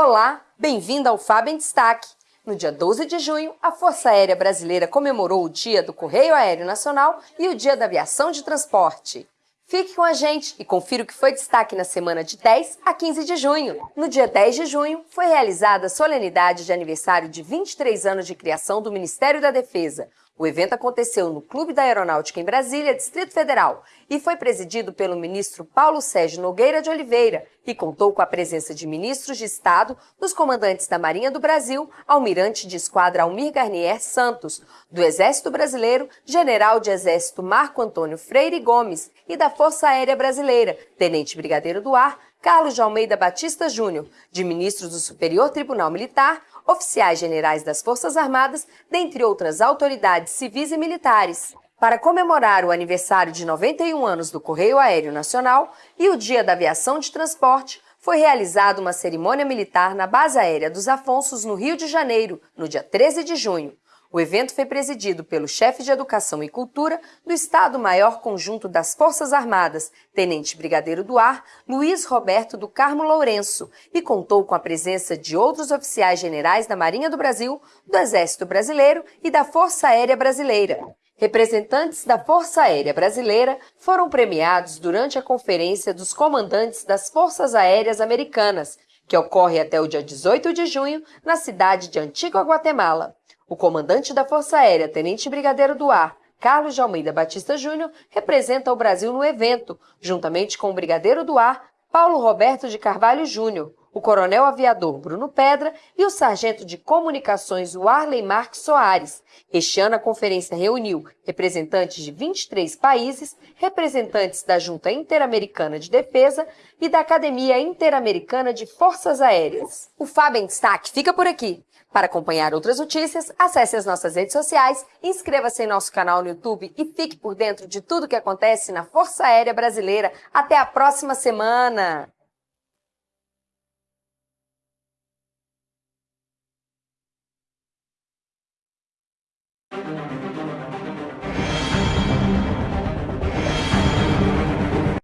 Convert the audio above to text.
Olá, bem-vindo ao Fábio em Destaque. No dia 12 de junho, a Força Aérea Brasileira comemorou o Dia do Correio Aéreo Nacional e o Dia da Aviação de Transporte. Fique com a gente e confira o que foi destaque na semana de 10 a 15 de junho. No dia 10 de junho, foi realizada a solenidade de aniversário de 23 anos de criação do Ministério da Defesa, o evento aconteceu no Clube da Aeronáutica em Brasília, Distrito Federal, e foi presidido pelo ministro Paulo Sérgio Nogueira de Oliveira, e contou com a presença de ministros de Estado, dos comandantes da Marinha do Brasil, almirante de esquadra Almir Garnier Santos, do Exército Brasileiro, general de Exército Marco Antônio Freire Gomes e da Força Aérea Brasileira, tenente brigadeiro do ar Carlos de Almeida Batista Júnior, de ministros do Superior Tribunal Militar, oficiais generais das Forças Armadas, dentre outras autoridades civis e militares. Para comemorar o aniversário de 91 anos do Correio Aéreo Nacional e o Dia da Aviação de Transporte, foi realizada uma cerimônia militar na Base Aérea dos Afonsos, no Rio de Janeiro, no dia 13 de junho. O evento foi presidido pelo chefe de Educação e Cultura do Estado-Maior Conjunto das Forças Armadas, Tenente Brigadeiro do Ar, Luiz Roberto do Carmo Lourenço, e contou com a presença de outros oficiais generais da Marinha do Brasil, do Exército Brasileiro e da Força Aérea Brasileira. Representantes da Força Aérea Brasileira foram premiados durante a Conferência dos Comandantes das Forças Aéreas Americanas, que ocorre até o dia 18 de junho na cidade de Antigua Guatemala. O comandante da Força Aérea, Tenente Brigadeiro do Ar, Carlos de Almeida Batista Júnior, representa o Brasil no evento, juntamente com o Brigadeiro do Ar, Paulo Roberto de Carvalho Júnior, o coronel aviador Bruno Pedra e o sargento de comunicações Warley Marques Soares. Este ano a conferência reuniu representantes de 23 países, representantes da Junta Interamericana de Defesa e da Academia Interamericana de Forças Aéreas. O Fábio em Destaque fica por aqui. Para acompanhar outras notícias, acesse as nossas redes sociais, inscreva-se em nosso canal no YouTube e fique por dentro de tudo o que acontece na Força Aérea Brasileira. Até a próxima semana!